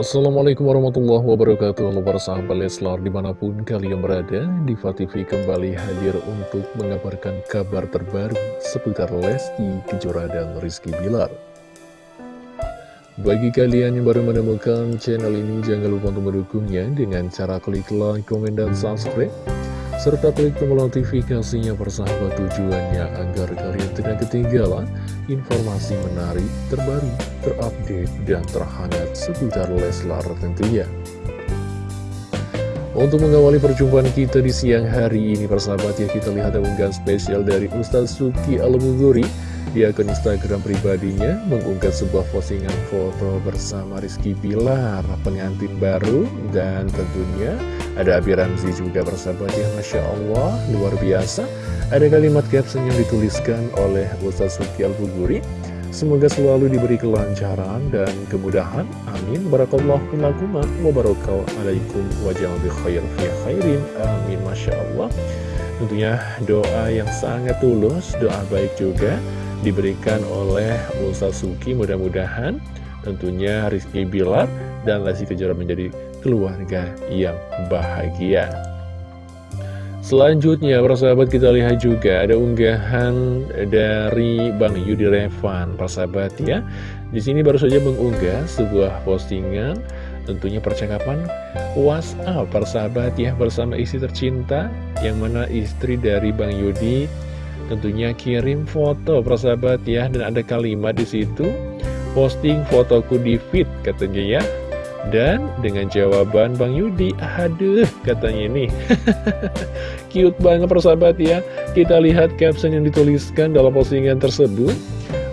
Assalamualaikum warahmatullahi wabarakatuh Halo para sahabat Leslar di mana pun kalian berada Diva TV kembali hadir untuk mengabarkan kabar terbaru seputar Lesti Kejora dan Rizky Bilar. Bagi kalian yang baru menemukan channel ini jangan lupa untuk mendukungnya dengan cara klik like, komen, dan subscribe serta klik tombol notifikasinya persahabat tujuannya agar kalian tidak ketinggalan informasi menarik, terbaru, terupdate, dan terhangat seputar Leslar tentunya. Untuk mengawali perjumpaan kita di siang hari ini persahabat ya kita lihat unggahan spesial dari Ustaz Suki Al-Muguri di akun Instagram pribadinya mengunggah sebuah postingan foto bersama Rizky Bilar, pengantin baru, dan tentunya ada Abi Ramzi juga bersahabat ya, Masya Allah, luar biasa. Ada kalimat caption yang dituliskan oleh Ustaz Suki Al-Buguri, Semoga selalu diberi kelancaran dan kemudahan. Amin. Barakallahu lakum wa alaikum wa bi khair khairin. Amin. Masya Allah. Tentunya doa yang sangat tulus, doa baik juga diberikan oleh Ustaz Suki. Mudah-mudahan tentunya Rizky Bilar dan Lesti Kejora menjadi keluarga yang bahagia. Selanjutnya, persahabat kita lihat juga ada unggahan dari Bang Yudi Revan, persahabat ya. Di sini baru saja mengunggah sebuah postingan, tentunya percakapan WhatsApp, persahabat ya, bersama istri tercinta, yang mana istri dari Bang Yudi Tentunya kirim foto persahabat ya. Dan ada kalimat di situ Posting fotoku di feed katanya ya. Dan dengan jawaban Bang Yudi, aduh katanya ini. Cute banget persahabat ya. Kita lihat caption yang dituliskan dalam postingan tersebut.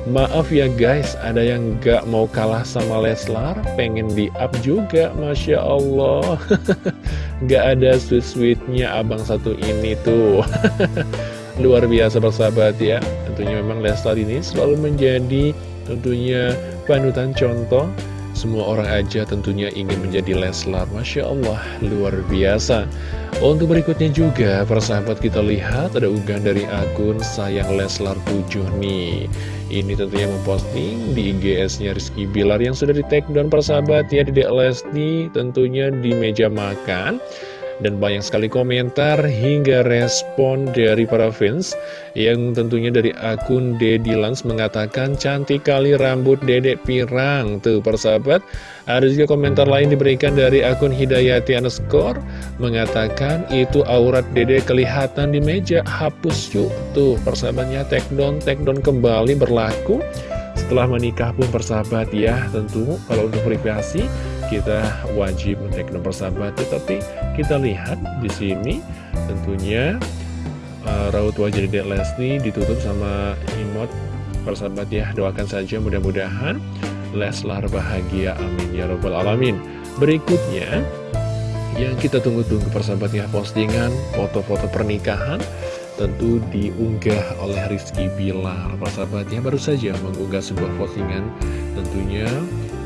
Maaf ya guys, ada yang gak mau kalah sama Leslar Pengen di-up juga, Masya Allah. Gak ada sweet-sweetnya abang satu ini tuh luar biasa persahabat ya. Tentunya memang Leslar ini selalu menjadi tentunya panutan contoh. Semua orang aja tentunya ingin menjadi Leslar. Masya Allah luar biasa. Untuk berikutnya juga persahabat kita lihat ada unggahan dari akun Sayang Leslar 7 nih. Ini tentunya memposting di IGS-nya Rizky Bilar yang sudah di take down persahabat ya Di Lesti tentunya di meja makan dan banyak sekali komentar hingga respon dari para fans yang tentunya dari akun Dedi Lans mengatakan cantik kali rambut dedek pirang. Tuh persahabat ada juga komentar lain diberikan dari akun Hidayati underscore mengatakan itu aurat dedek kelihatan di meja hapus yuk. Tuh persahabatnya take down take down kembali berlaku. Setelah menikah pun persahabat ya tentu kalau untuk privasi kita wajib men-take nomor sahabat. Tetapi kita lihat di sini tentunya uh, raut wajah Dedek Leslie ditutup sama imot persahabat ya doakan saja mudah-mudahan Leslar bahagia. Amin. Ya robbal alamin. Berikutnya yang kita tunggu-tunggu persahabatnya postingan foto-foto pernikahan tentu diunggah oleh Rizky Bilar. Persahabatnya baru saja mengunggah sebuah postingan tentunya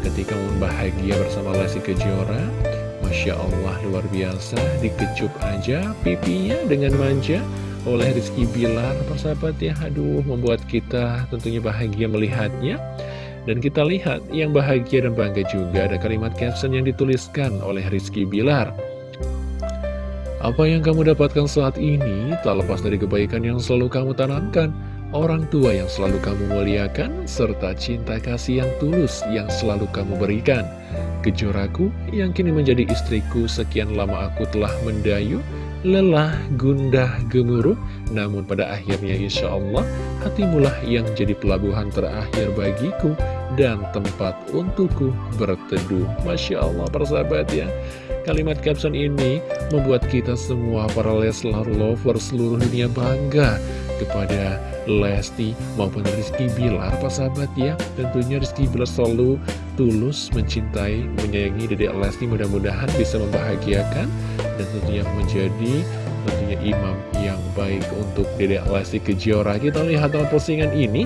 ketika bahagia bersama Lesti Kejora. Masya Allah luar biasa. Dikecup aja pipinya dengan manja oleh Rizky Bilar persahabat ya. Aduh membuat kita tentunya bahagia melihatnya. Dan kita lihat yang bahagia dan bangga juga ada kalimat caption yang dituliskan oleh Rizky Bilar. Apa yang kamu dapatkan saat ini tak lepas dari kebaikan yang selalu kamu tanamkan orang tua yang selalu kamu muliakan, serta cinta kasih yang tulus yang selalu kamu berikan. Kejoraku yang kini menjadi istriku sekian lama aku telah mendayu, lelah, gundah, gemuruh, namun pada akhirnya insya Allah hatimulah yang jadi pelabuhan terakhir bagiku dan tempat untukku berteduh. Masya Allah persahabat ya. Kalimat caption ini membuat kita semua para Leslar lover seluruh dunia bangga kepada Lesti maupun Rizky Bilar Pak sahabat ya. Tentunya Rizky Bilar selalu tulus mencintai menyayangi Dedek Lesti. Mudah-mudahan bisa membahagiakan dan tentunya menjadi tentunya imam yang baik untuk Dedek Lesti Kejora. Kita lihat dalam postingan ini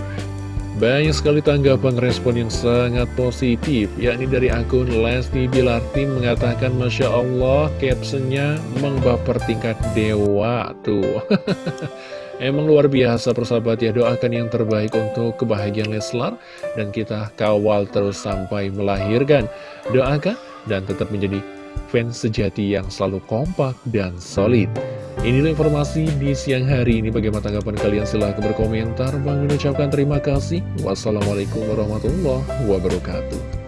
banyak sekali tanggapan respon yang sangat positif yakni dari akun Lesti Bilar. Tim mengatakan Masya Allah captionnya mengbaper tingkat dewa tuh Emang luar biasa persahabat ya doakan yang terbaik untuk kebahagiaan Leslar dan kita kawal terus sampai melahirkan. Doakan dan tetap menjadi fans sejati yang selalu kompak dan solid. Inilah informasi di siang hari ini. Bagaimana tanggapan kalian? Silahkan berkomentar. Bang mengucapkan terima kasih. Wassalamualaikum warahmatullahi wabarakatuh.